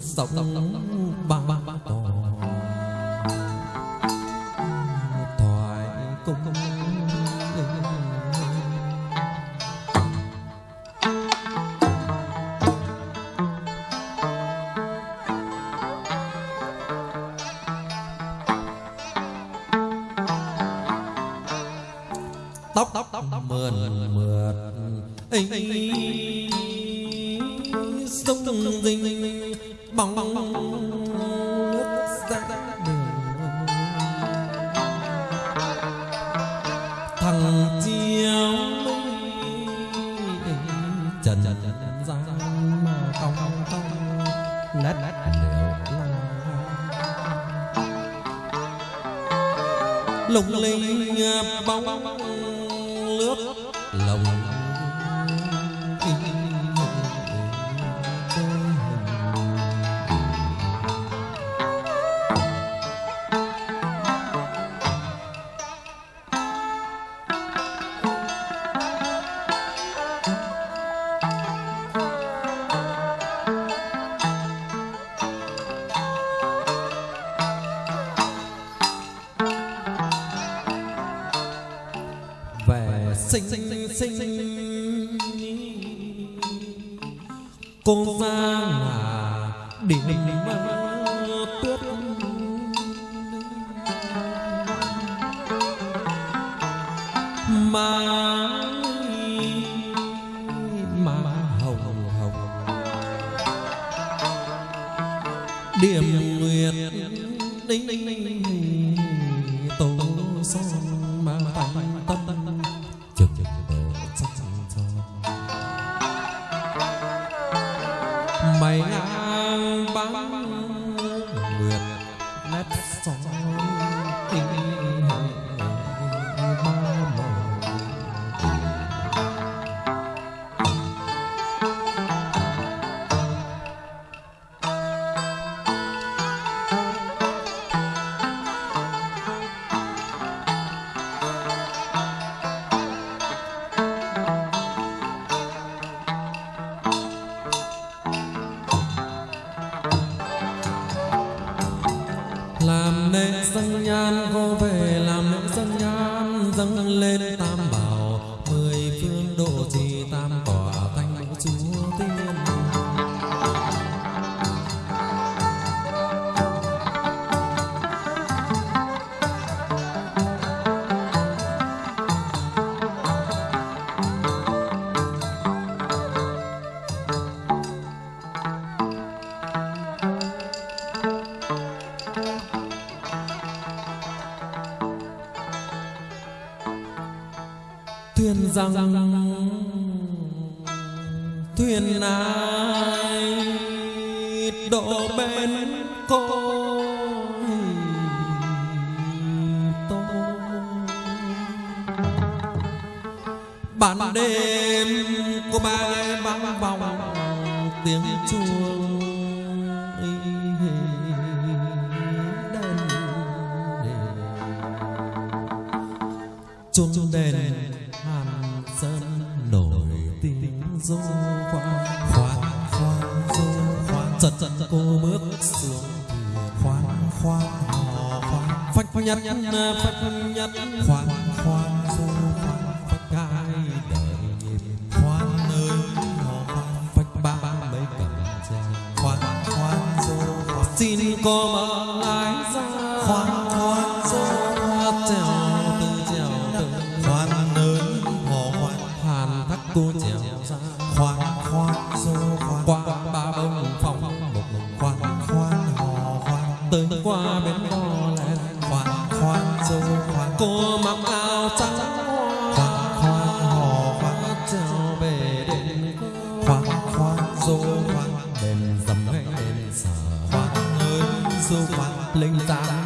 rộng ba tòa thoại sông dinh bóng bóng nước ra đường thằng chiếu trần gian mà cong cong nát liệu lung linh à, bóng sinh cô ra là điểm tuyết mày ngang bắn nhan cô về làm lễ dân nhan dâng lên tam rằng thuyền ai đổ bên cô tôi, ban đêm cô ba vang vòng tiếng chuông. Tiếng khoan khoan khoan du khoan chật chật cô bước xuống khoan khoan hò khoan phách phách nhất phách nhất khoan khoan du khoan phách hai để khoan nơi hò khoan phách ba mấy cầm khoan khoan du khoan xin cô mà trắng khoan khoan hò khoan trèo về đền khoan khoan du khoan dầm hay đền sở khoan ơi du khoan linh táng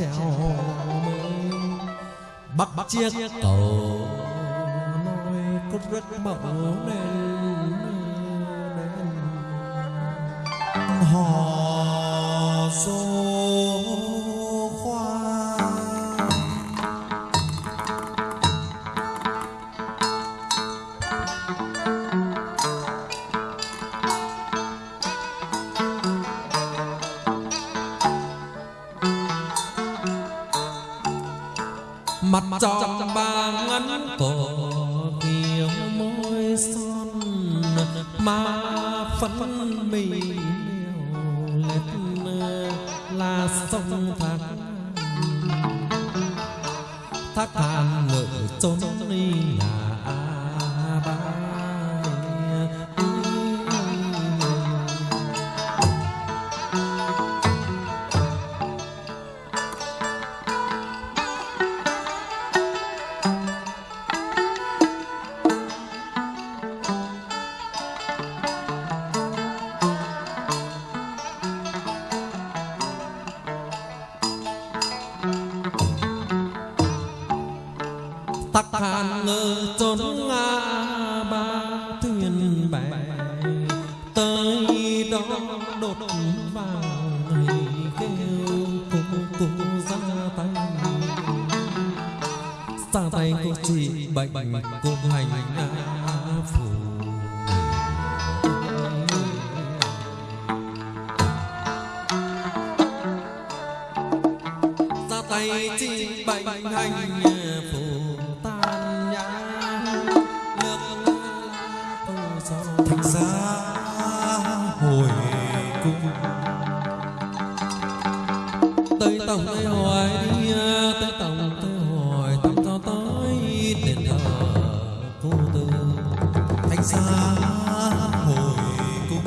mới. Bắt bắt chiếc cầu nói cốt rất mẫu nên hò dô mặt tròn ba ngắn cổ kia môi son má phấn mì lết là sông thác. Thác than ngự trốn đi là tay ra tay cô trị bệnh cô hành phù ra tay trị tây tổng tây hoài đi tây tổng tây hoài tổng cho tới đền thờ cô tư. Thánh xa hồi cung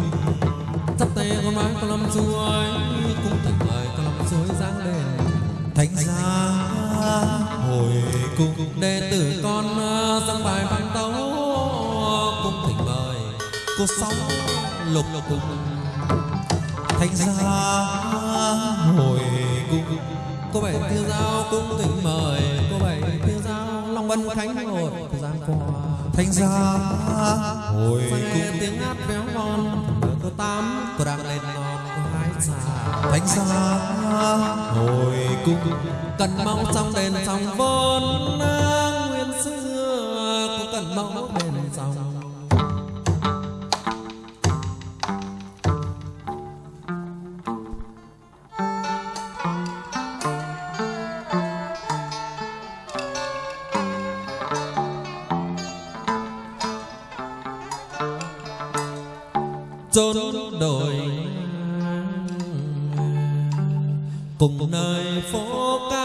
sắp tay con mái con lâm suối cung thỉnh mời con lâm suối giáng đền. Thánh xa hồi cung, đệ tử con ờ, dâng bài văn tấu, cung thỉnh mời cô sóng lục cung. Thánh gia hồi cung cô bảy tiêu giao cung thỉnh mời. Cô bảy tiêu giao long vân khánh hội giang qua thành ra hồi cung tiếng hát véo von cô tám cô đang lên non cô hai già thành ra hồi cung cần mong trong đền sông vốn nguyên xưa cô cần mong đền sông chốn đồi cùng nơi phố ca.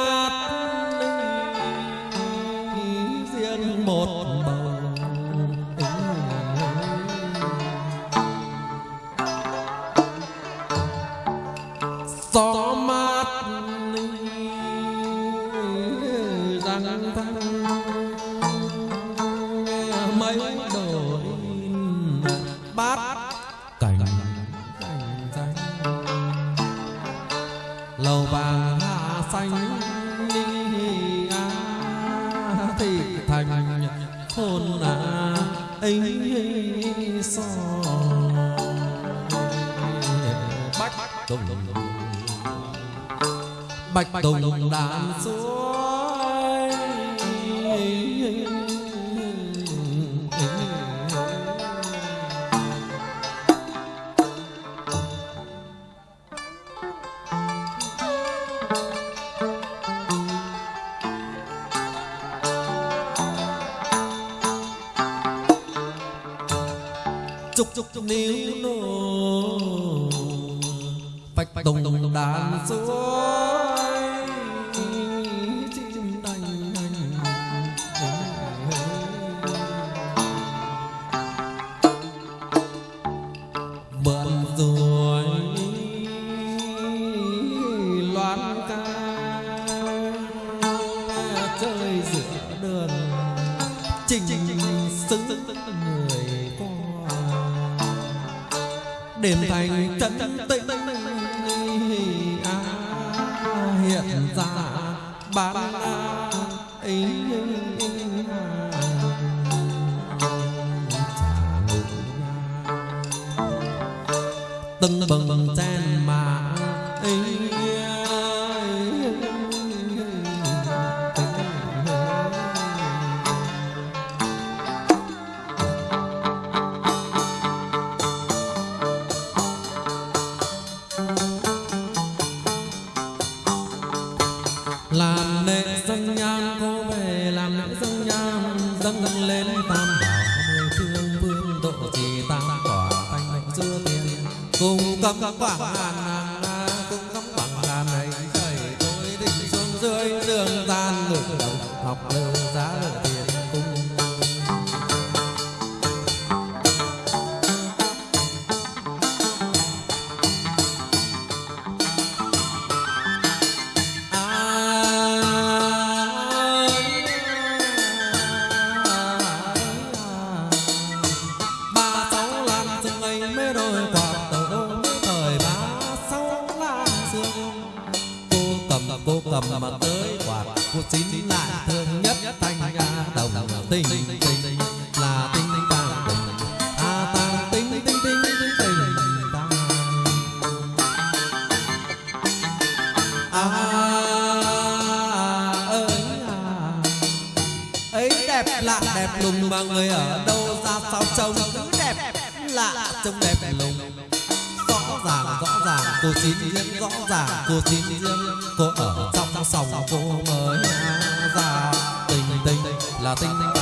tùng. Bạch tùng đàn suối chúc chúc níu nô phách tùng đàn suối chim đành vượn rồi loan ca chơi giữa đường trình xứng người qua đêm thành chân tĩnh à, hiện ra bán ấy từng bừng chen 话 lạ đẹp lùng mà người ở đâu ra sao trông cứ đẹp lạ, trông đẹp lùng. Rõ ràng rõ ràng, cô xin riêng rõ ràng, cô xin riêng cô ở trong sòng cô mới ra, tình tình là tình tình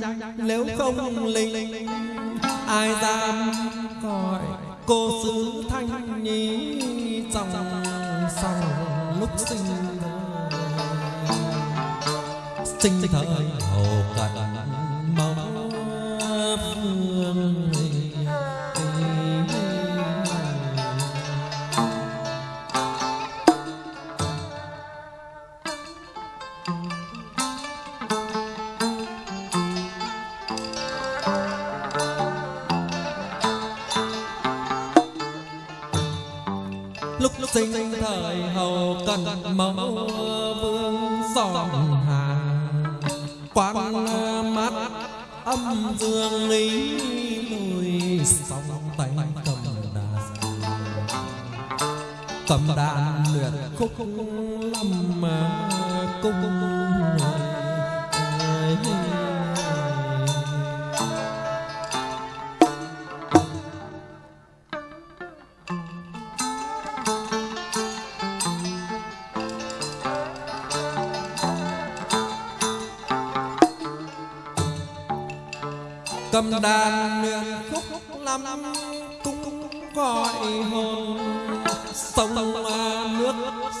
tranh nếu không linh, ai dám gọi cô sứ thanh nhi trong sau lúc sinh sinh thời hồ cận sinh thời hầu cần mẫu vương giòn hà. Quan mắt âm dương lý lùi sóng tay cầm đàn cầm đàn luyện khúc lâm mà cung đàn luyện khúc lắm, cũng gọi hồn. Sông nước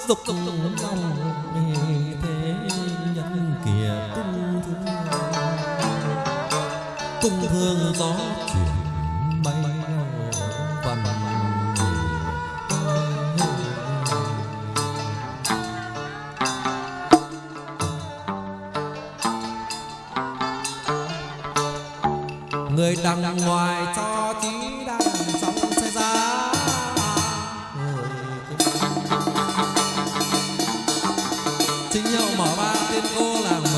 dục lòng thế nhân kia cung thương cung thương gió chuyển đằng ngoài cho chí